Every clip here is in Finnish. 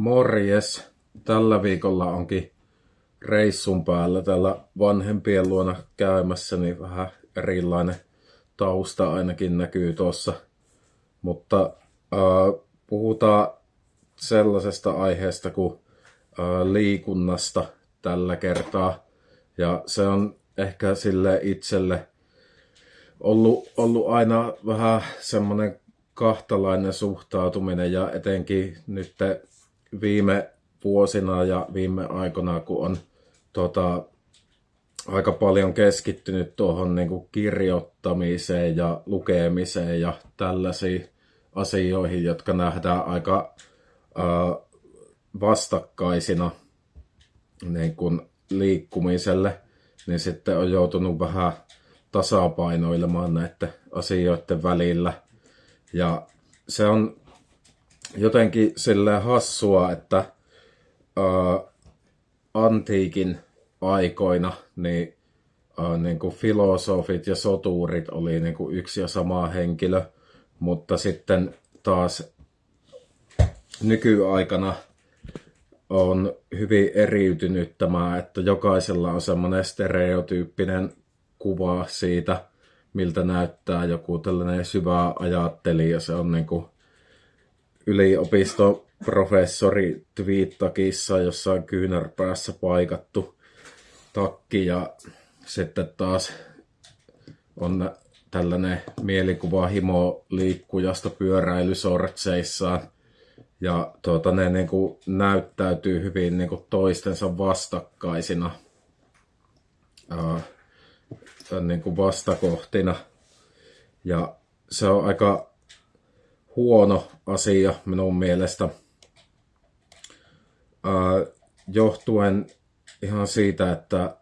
Morjes. Tällä viikolla onkin reissun päällä täällä vanhempien luona käymässä, niin vähän erilainen tausta ainakin näkyy tuossa. Mutta äh, puhutaan sellaisesta aiheesta kuin äh, liikunnasta tällä kertaa. Ja se on ehkä sille itselle ollut, ollut aina vähän semmoinen kahtalainen suhtautuminen ja etenkin nyt viime vuosina ja viime aikoina, kun on tota, aika paljon keskittynyt tuohon niin kuin kirjoittamiseen ja lukemiseen ja tällaisiin asioihin, jotka nähdään aika ää, vastakkaisina niin kuin liikkumiselle, niin sitten on joutunut vähän tasapainoilemaan näiden asioiden välillä. Ja se on jotenkin sille hassua, että ää, antiikin aikoina niin, ää, niin kuin filosofit ja soturit oli niin kuin yksi ja sama henkilö, mutta sitten taas nykyaikana on hyvin eriytynyt tämä, että jokaisella on semmoinen stereotyyppinen kuva siitä, miltä näyttää joku tällainen syvä ajattelija. Se on niin kuin yliopistoprofessori twiittakissa jossain kyynärpäässä paikattu takki ja sitten taas on tällainen mielikuva himo liikkujasta pyöräilysortseissaan. Ja tuota, ne niin kuin näyttäytyy hyvin niin kuin toistensa vastakkaisina, ää, niin kuin vastakohtina. Ja se on aika huono asia minun mielestä. Johtuen ihan siitä, että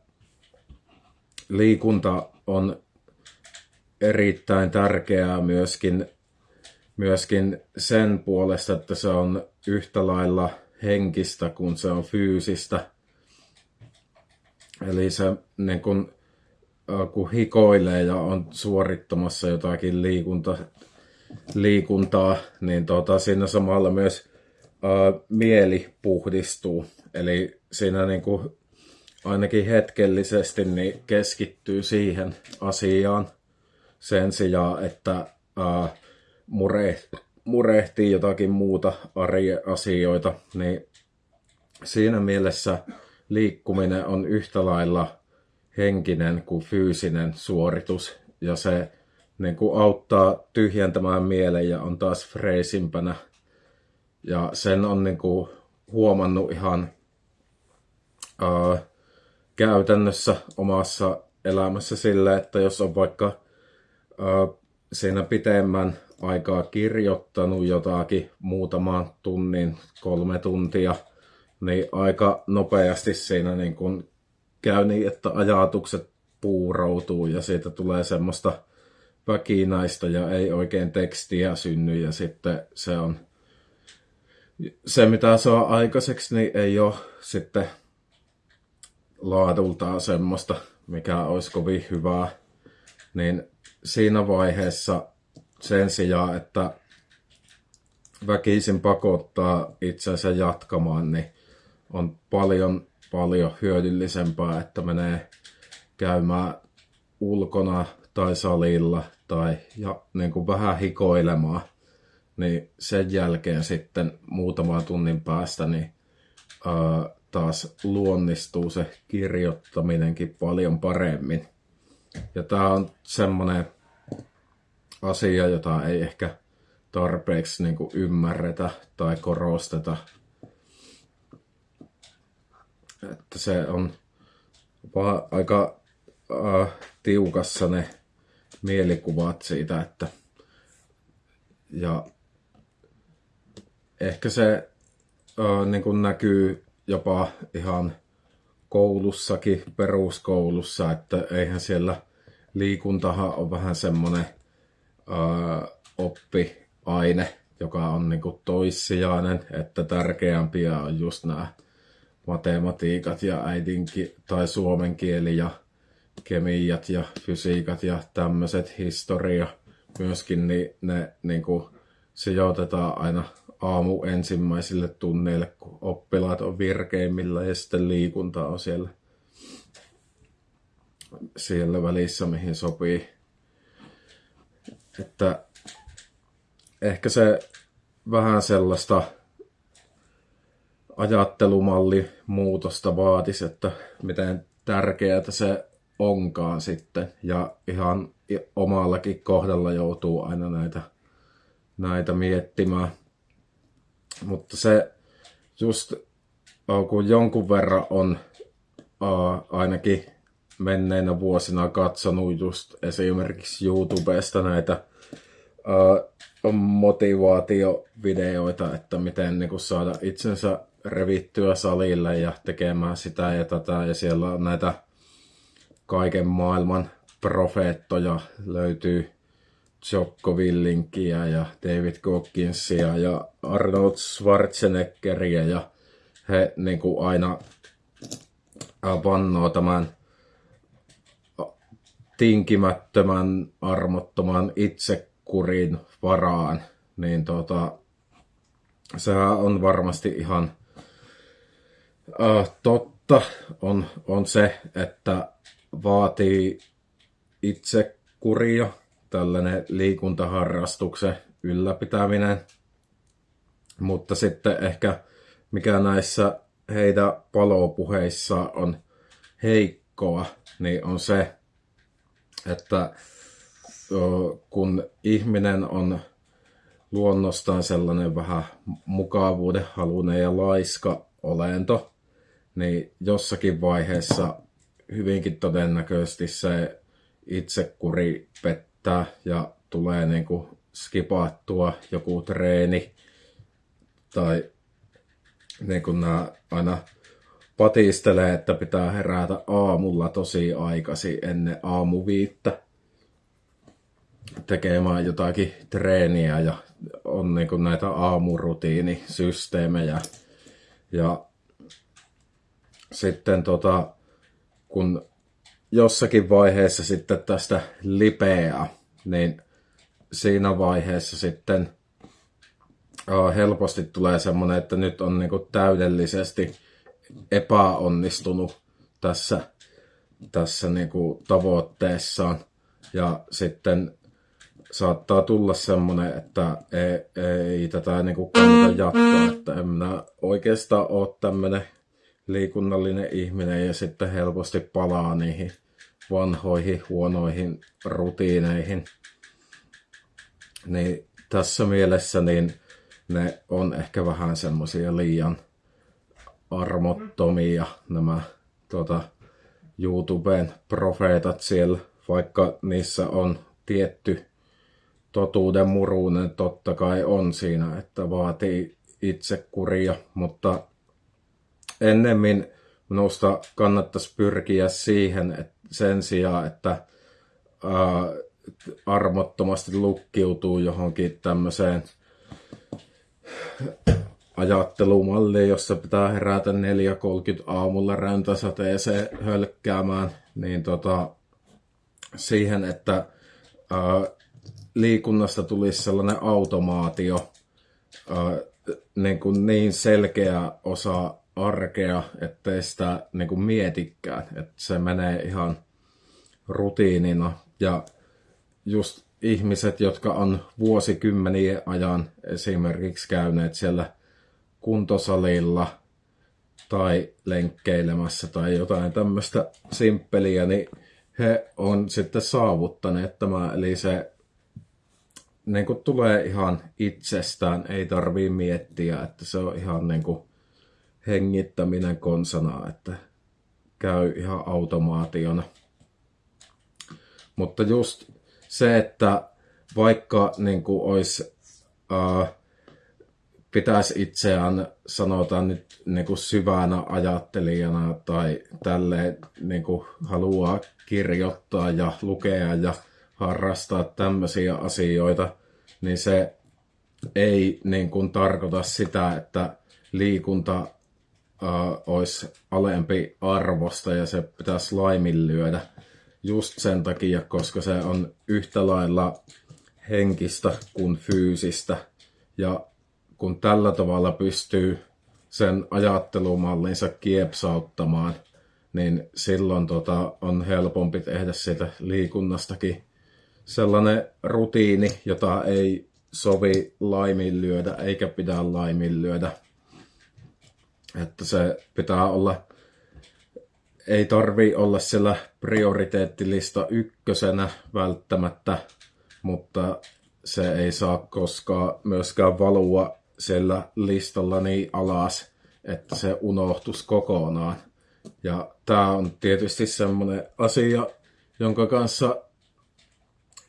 liikunta on erittäin tärkeää myöskin, myöskin sen puolesta, että se on yhtä lailla henkistä kuin se on fyysistä. Eli se niin kun, kun hikoilee ja on suorittamassa jotakin liikunta, liikuntaa, niin tota, siinä samalla myös ää, mieli puhdistuu. Eli siinä niin kuin, ainakin hetkellisesti niin keskittyy siihen asiaan sen sijaan, että ää, mure, murehtii jotakin muuta arjen asioita, niin siinä mielessä liikkuminen on yhtä lailla henkinen kuin fyysinen suoritus ja se niin kuin auttaa tyhjentämään mielen ja on taas freesimpänä. Ja sen on niin kuin huomannut ihan ää, käytännössä omassa elämässä sille, että jos on vaikka ää, siinä pitemmän aikaa kirjoittanut jotakin muutaman tunnin, kolme tuntia, niin aika nopeasti siinä niin kuin käy niin, että ajatukset puuroutuu ja siitä tulee semmoista väkinaista ja ei oikein tekstiä synny ja sitten se on se mitä saa aikaiseksi niin ei ole sitten laadultaan semmoista, mikä olisi kovin hyvää, niin siinä vaiheessa sen sijaan, että väkisin pakottaa itsensä jatkamaan, niin on paljon, paljon hyödyllisempää, että menee käymään ulkona tai salilla tai ja, niin kuin vähän hikoilemaan, niin sen jälkeen sitten muutaman tunnin päästä niin, ää, taas luonnistuu se kirjoittaminenkin paljon paremmin. Ja tämä on semmoinen asia, jota ei ehkä tarpeeksi niin kuin ymmärretä tai korosteta. Että se on vaan aika äh, tiukassa ne mielikuvat siitä, että ja ehkä se äh, niin kuin näkyy jopa ihan koulussakin, peruskoulussa, että eihän siellä liikuntahan on vähän semmoinen oppiaine, joka on niin kuin toissijainen, että tärkeämpiä on just nämä matematiikat ja äidinki tai suomen kieli ja kemiat ja fysiikat ja tämmöiset historia myöskin, niin ne niin kuin sijoitetaan aina aamu ensimmäisille tunneille, kun oppilaat on virkeimmillä ja sitten liikunta on siellä, siellä välissä, mihin sopii. Että ehkä se vähän sellaista ajattelumalli muutosta vaatisi, että miten tärkeää se onkaan sitten. Ja ihan omallakin kohdalla joutuu aina näitä, näitä miettimään. Mutta se just kun jonkun verran on ainakin menneinä vuosina katsonut just esimerkiksi YouTubesta näitä motivaatiovideoita, että miten niin saada itsensä revittyä salille ja tekemään sitä ja tätä. Ja siellä on näitä kaiken maailman profeettoja. Löytyy Jocko Willinkiä ja David Gogginsia ja Arnold Schwarzeneggeria. Ja he niin kuin aina vannoo tämän tinkimättömän, armottoman itsekurin varaan, niin tota, sehän on varmasti ihan äh, totta. On, on se, että vaatii itse kuria, tällainen liikuntaharrastuksen ylläpitäminen. Mutta sitten ehkä mikä näissä heidän palopuheissa on heikkoa, niin on se, että kun ihminen on luonnostaan sellainen vähän mukavuuden halunen ja laiska olento, niin jossakin vaiheessa hyvinkin todennäköisesti se itsekuri pettää ja tulee niin kuin skipattua joku treeni tai niin kuin nämä aina patistelee, että pitää herätä aamulla tosi aikaisin ennen aamuviittä tekemään jotakin treeniä ja on niin kuin näitä aamurutiinisysteemejä. Ja sitten tota, kun jossakin vaiheessa sitten tästä lipeää, niin siinä vaiheessa sitten helposti tulee semmoinen, että nyt on niin täydellisesti epäonnistunut tässä, tässä niin tavoitteessaan. Ja sitten saattaa tulla semmoinen, että ei, ei tätä niin kannata jatkaa, että en minä oikeastaan ole tämmöinen liikunnallinen ihminen ja sitten helposti palaa niihin vanhoihin huonoihin rutiineihin. Niin tässä mielessä niin ne on ehkä vähän semmoisia liian armottomia nämä tuota, YouTuben profeetat siellä, vaikka niissä on tietty totuuden murunen totta kai on siinä, että vaatii itsekuria, mutta ennemmin minusta kannattaisi pyrkiä siihen, että sen sijaan, että ää, armottomasti lukkiutuu johonkin tämmöiseen ajattelumalliin, jossa pitää herätä 4.30 aamulla räntäsateeseen hölkkäämään, niin tota, siihen, että ää, liikunnasta tulisi sellainen automaatio, ää, niin, kuin niin selkeä osa arkea, ettei sitä niin kuin mietikään, että se menee ihan rutiinina. Ja just ihmiset, jotka on vuosikymmenien ajan esimerkiksi käyneet siellä kuntosalilla tai lenkkeilemässä tai jotain tämmöistä simppeliä, niin he on sitten saavuttaneet tämä, eli se niin kuin tulee ihan itsestään, ei tarvii miettiä, että se on ihan niin kuin hengittäminen konsana, että käy ihan automaationa. Mutta just se, että vaikka niin kuin olisi, äh, pitäisi itseään, sanotaan nyt niin kuin syvänä ajattelijana tai tälleen niin kuin haluaa kirjoittaa ja lukea ja harrastaa tämmöisiä asioita, niin se ei niin kuin tarkoita sitä, että liikunta uh, olisi alempi arvosta ja se pitäisi laiminlyödä just sen takia, koska se on yhtä lailla henkistä kuin fyysistä. Ja kun tällä tavalla pystyy sen ajattelumallinsa kiepsauttamaan, niin silloin tota, on helpompi tehdä siitä liikunnastakin sellainen rutiini, jota ei sovi laiminlyödä eikä pidä laiminlyödä. Että se pitää olla, ei tarvi olla siellä prioriteettilista ykkösenä välttämättä, mutta se ei saa koskaan myöskään valua siellä listalla niin alas, että se unohtus kokonaan. Ja tämä on tietysti semmoinen asia, jonka kanssa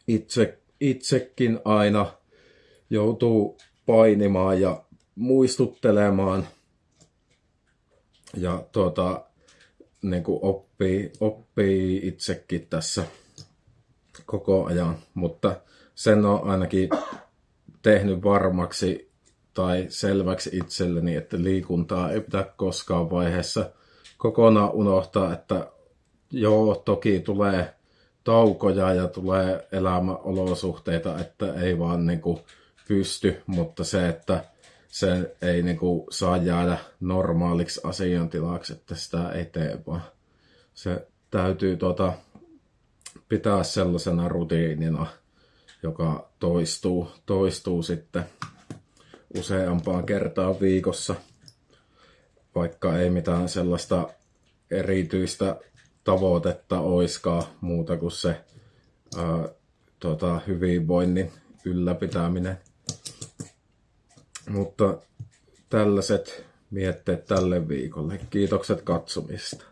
itse, itsekin aina joutuu painimaan ja muistuttelemaan. Ja tuota, niin kuin oppii, oppii itsekin tässä koko ajan, mutta sen on ainakin tehnyt varmaksi tai selväksi itselleni, että liikuntaa ei pitää koskaan vaiheessa kokonaan unohtaa, että joo, toki tulee taukoja ja tulee elämäolosuhteita, että ei vaan niin kuin pysty, mutta se, että se ei niin kuin saa jäädä normaaliksi asiantilaksi, että sitä ei tee, vaan se täytyy tuota, pitää sellaisena rutiinina, joka toistuu, toistuu sitten useampaan kertaan viikossa, vaikka ei mitään sellaista erityistä tavoitetta oiskaan muuta kuin se ää, tota, hyvinvoinnin ylläpitäminen. Mutta tällaiset mietteet tälle viikolle. Kiitokset katsomista.